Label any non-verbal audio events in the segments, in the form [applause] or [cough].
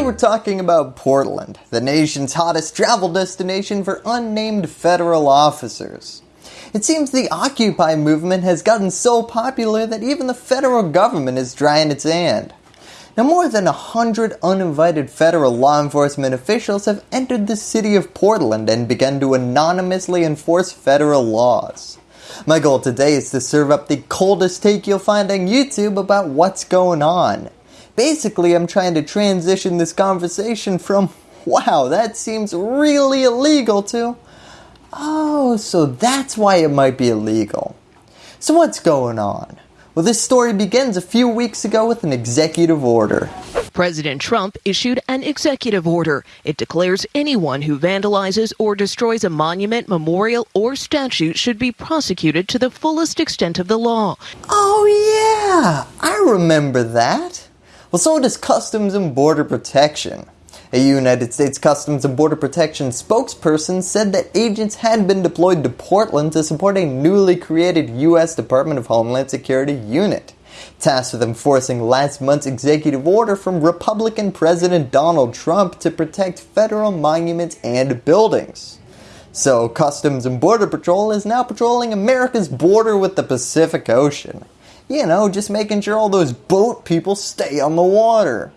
Today we're talking about Portland, the nation's hottest travel destination for unnamed federal officers. It seems the Occupy movement has gotten so popular that even the federal government is drying its hand. Now more than a hundred uninvited federal law enforcement officials have entered the city of Portland and begun to anonymously enforce federal laws. My goal today is to serve up the coldest take you'll find on YouTube about what's going on. Basically I'm trying to transition this conversation from [laughs] wow that seems really illegal to oh so that's why it might be illegal. So what's going on? Well, this story begins a few weeks ago with an executive order. President Trump issued an executive order. It declares anyone who vandalizes or destroys a monument, memorial, or statue should be prosecuted to the fullest extent of the law. Oh yeah, I remember that. Well, so does Customs and Border Protection. A United States Customs and Border Protection spokesperson said that agents had been deployed to Portland to support a newly created U.S. Department of Homeland Security unit, tasked with enforcing last month's executive order from Republican President Donald Trump to protect federal monuments and buildings. So Customs and Border Patrol is now patrolling America's border with the Pacific Ocean. You know, just making sure all those boat people stay on the water.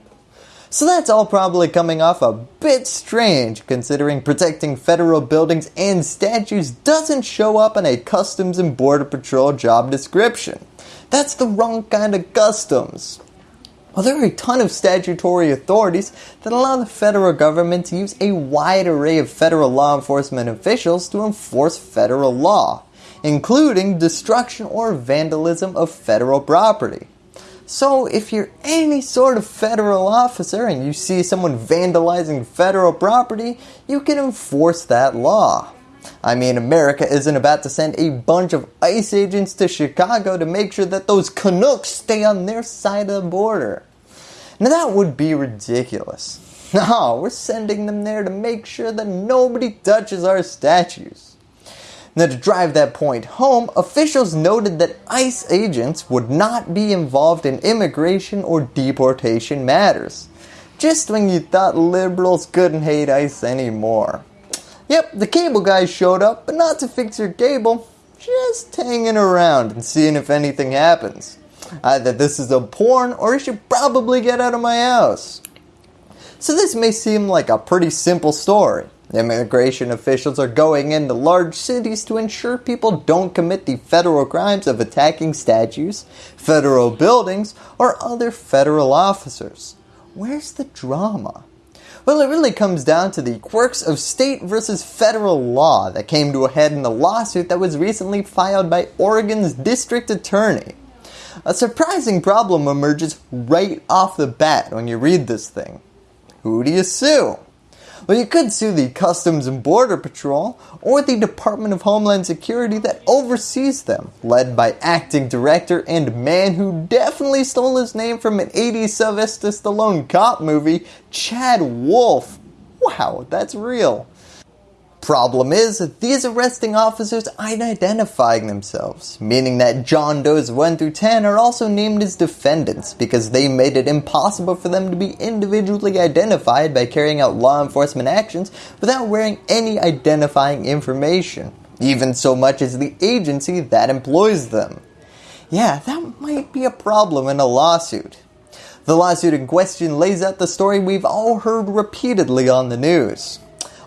So that's all probably coming off a bit strange considering protecting federal buildings and statues doesn't show up in a Customs and Border Patrol job description. That's the wrong kind of customs. Well, there are a ton of statutory authorities that allow the federal government to use a wide array of federal law enforcement officials to enforce federal law, including destruction or vandalism of federal property. So if you're any sort of federal officer and you see someone vandalizing federal property, you can enforce that law. I mean, America isn't about to send a bunch of ICE agents to Chicago to make sure that those Canucks stay on their side of the border. Now that would be ridiculous. [laughs] No, we're sending them there to make sure that nobody touches our statues. Now to drive that point home, officials noted that ICE agents would not be involved in immigration or deportation matters. Just when you thought liberals couldn't hate ICE anymore. Yep, the cable guys showed up, but not to fix your cable, just hanging around and seeing if anything happens. Either this is a porn or you should probably get out of my house. So this may seem like a pretty simple story. Immigration officials are going into large cities to ensure people don't commit the federal crimes of attacking statues, federal buildings, or other federal officers. Where's the drama? Well, it really comes down to the quirks of state versus federal law that came to a head in the lawsuit that was recently filed by Oregon's district attorney. A surprising problem emerges right off the bat when you read this thing. Who do you sue? Well, you could sue the Customs and Border Patrol or the Department of Homeland Security that oversees them, led by acting director and man who definitely stole his name from an 80s Sylvester Stallone cop movie, Chad Wolf. Wow, that's real. Problem is, these arresting officers aren't identifying themselves, meaning that John Does 1 through 10 are also named as defendants because they made it impossible for them to be individually identified by carrying out law enforcement actions without wearing any identifying information, even so much as the agency that employs them. Yeah, that might be a problem in a lawsuit. The lawsuit in question lays out the story we've all heard repeatedly on the news.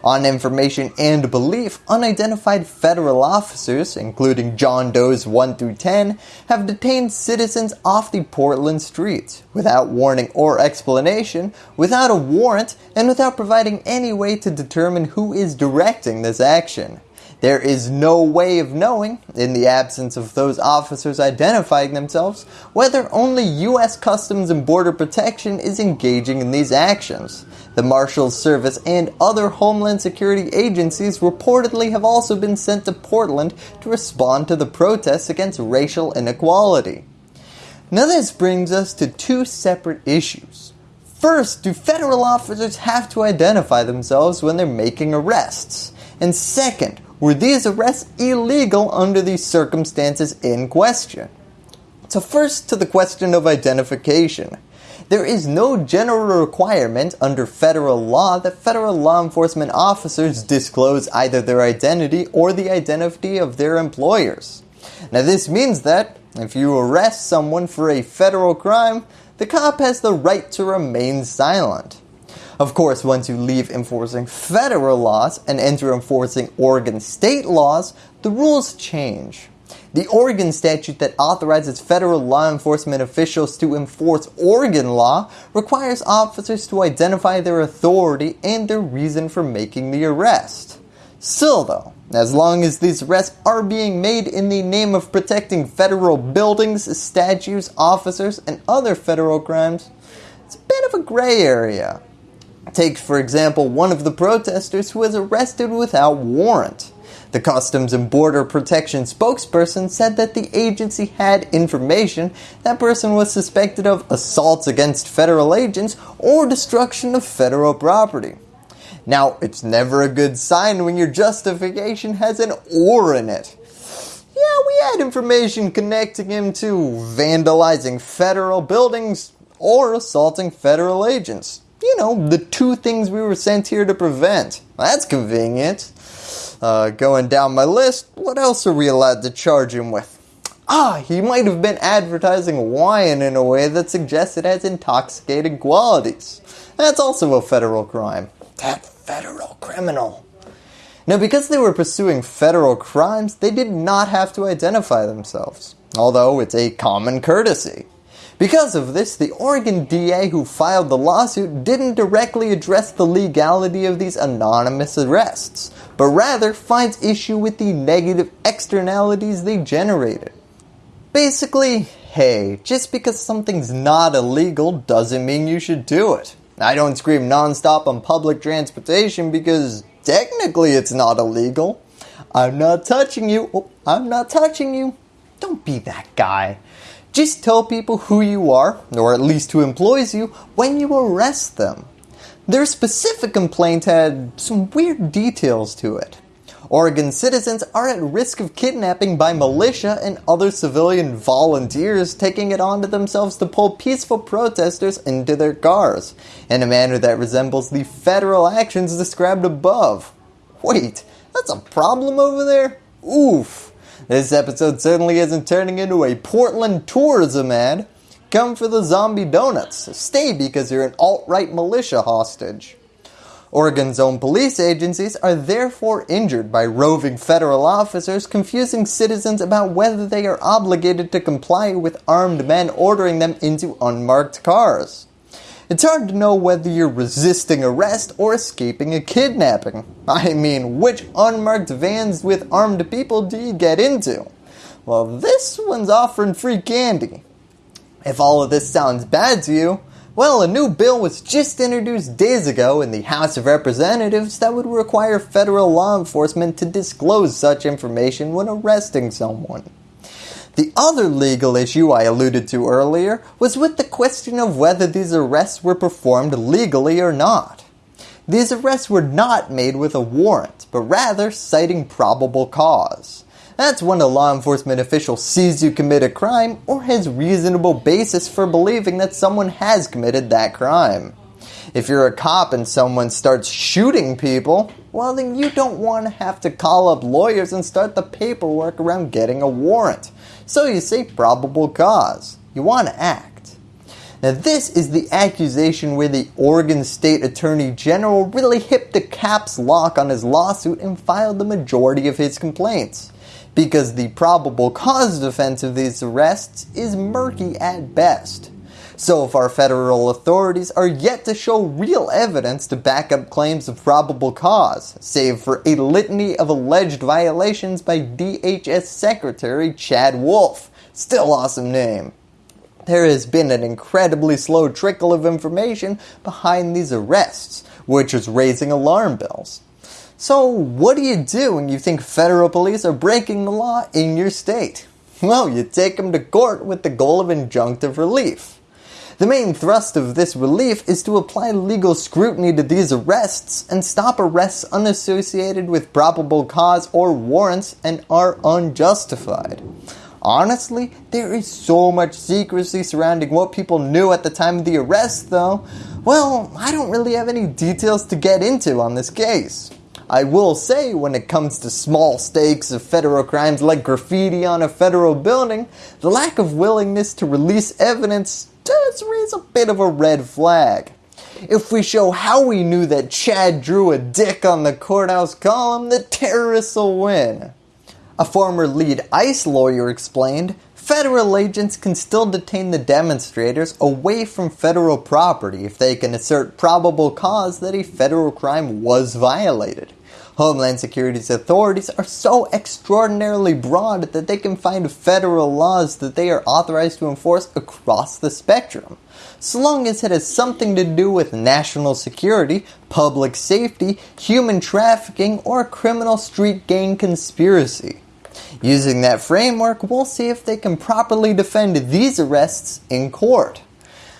On information and belief, unidentified federal officers, including John Does 1 through 10, have detained citizens off the Portland streets without warning or explanation, without a warrant, and without providing any way to determine who is directing this action. There is no way of knowing, in the absence of those officers identifying themselves, whether only U.S. Customs and Border Protection is engaging in these actions. The Marshals Service and other Homeland Security agencies reportedly have also been sent to Portland to respond to the protests against racial inequality. Now this brings us to two separate issues. First, do federal officers have to identify themselves when they're making arrests? And second, were these arrests illegal under the circumstances in question? So first to the question of identification. there is no general requirement under federal law that federal law enforcement officers disclose either their identity or the identity of their employers. Now this means that if you arrest someone for a federal crime, the cop has the right to remain silent. Of course, once you leave enforcing federal laws and enter enforcing Oregon state laws, the rules change. The Oregon statute that authorizes federal law enforcement officials to enforce Oregon law requires officers to identify their authority and their reason for making the arrest. Still though, as long as these arrests are being made in the name of protecting federal buildings, statues, officers, and other federal crimes, it's a bit of a gray area. Take for example one of the protesters who was arrested without warrant. The Customs and Border Protection spokesperson said that the agency had information that person was suspected of assaults against federal agents or destruction of federal property. Now, it's never a good sign when your justification has an or in it. Yeah, we had information connecting him to vandalizing federal buildings or assaulting federal agents. You know, the two things we were sent here to prevent. That's convenient. Uh, going down my list, what else are we allowed to charge him with? Ah, he might have been advertising wine in a way that suggests it has intoxicating qualities. That's also a federal crime. That federal criminal. Now because they were pursuing federal crimes, they did not have to identify themselves, although it's a common courtesy. Because of this, the Oregon DA who filed the lawsuit didn't directly address the legality of these anonymous arrests, but rather finds issue with the negative externalities they generated. Basically, hey, just because something's not illegal doesn't mean you should do it. I don't scream nonstop on public transportation because technically it's not illegal. I'm not touching you. Oh, I'm not touching you. Don't be that guy. Just tell people who you are, or at least who employs you, when you arrest them. Their specific complaint had some weird details to it. Oregon citizens are at risk of kidnapping by militia and other civilian volunteers taking it onto themselves to pull peaceful protesters into their cars, in a manner that resembles the federal actions described above. Wait, that's a problem over there? Oof. This episode certainly isn't turning into a Portland tourism ad. Come for the zombie donuts. Stay because you're an alt-right militia hostage. Oregon's own police agencies are therefore injured by roving federal officers confusing citizens about whether they are obligated to comply with armed men ordering them into unmarked cars. It's hard to know whether you're resisting arrest or escaping a kidnapping. I mean, which unmarked vans with armed people do you get into? Well, this one's offering free candy. If all of this sounds bad to you, well, a new bill was just introduced days ago in the House of Representatives that would require federal law enforcement to disclose such information when arresting someone. The other legal issue I alluded to earlier was with the question of whether these arrests were performed legally or not. These arrests were not made with a warrant, but rather citing probable cause. That's when a law enforcement official sees you commit a crime or has reasonable basis for believing that someone has committed that crime. If you're a cop and someone starts shooting people, well then you don't want to have to call up lawyers and start the paperwork around getting a warrant. So you say probable cause. You want to act. Now this is the accusation where the Oregon State Attorney General really hit the caps lock on his lawsuit and filed the majority of his complaints. Because the probable cause defense of these arrests is murky at best. So far federal authorities are yet to show real evidence to back up claims of probable cause, save for a litany of alleged violations by DHS Secretary Chad Wolf. Still awesome name. There has been an incredibly slow trickle of information behind these arrests, which is raising alarm bells. So what do you do when you think federal police are breaking the law in your state? Well, you take them to court with the goal of injunctive relief. The main thrust of this relief is to apply legal scrutiny to these arrests and stop arrests unassociated with probable cause or warrants and are unjustified. Honestly, there is so much secrecy surrounding what people knew at the time of the arrest though, well, I don't really have any details to get into on this case. I will say when it comes to small stakes of federal crimes like graffiti on a federal building, the lack of willingness to release evidence does raise a bit of a red flag. If we show how we knew that Chad drew a dick on the courthouse column, the terrorists will win. A former lead ICE lawyer explained, federal agents can still detain the demonstrators away from federal property if they can assert probable cause that a federal crime was violated. Homeland Security's authorities are so extraordinarily broad that they can find federal laws that they are authorized to enforce across the spectrum. So long as it has something to do with national security, public safety, human trafficking, or criminal street gang conspiracy. Using that framework, we'll see if they can properly defend these arrests in court.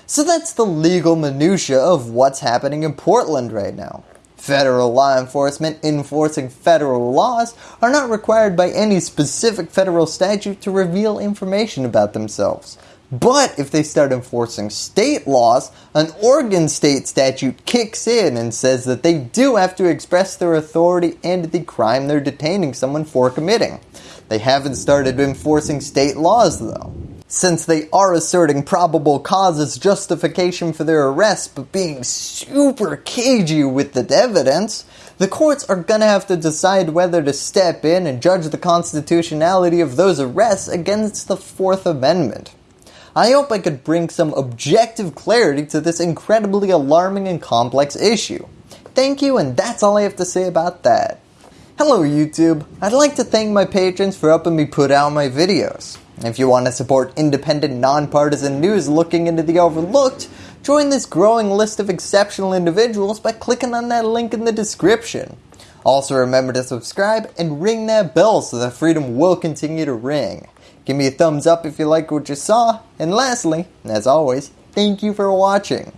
So that's the legal minutia of what's happening in Portland right now. Federal law enforcement enforcing federal laws are not required by any specific federal statute to reveal information about themselves. But if they start enforcing state laws, an Oregon state statute kicks in and says that they do have to express their authority and the crime they're detaining someone for committing. They haven't started enforcing state laws though. Since they are asserting probable cause as justification for their arrest but being super cagey with the evidence, the courts are going to have to decide whether to step in and judge the constitutionality of those arrests against the 4th Amendment. I hope I could bring some objective clarity to this incredibly alarming and complex issue. Thank you and that's all I have to say about that. Hello YouTube, I'd like to thank my patrons for helping me put out my videos. If you want to support independent nonpartisan news looking into the overlooked, join this growing list of exceptional individuals by clicking on that link in the description. Also remember to subscribe and ring that bell so that freedom will continue to ring. Give me a thumbs up if you like what you saw. And lastly, as always, thank you for watching.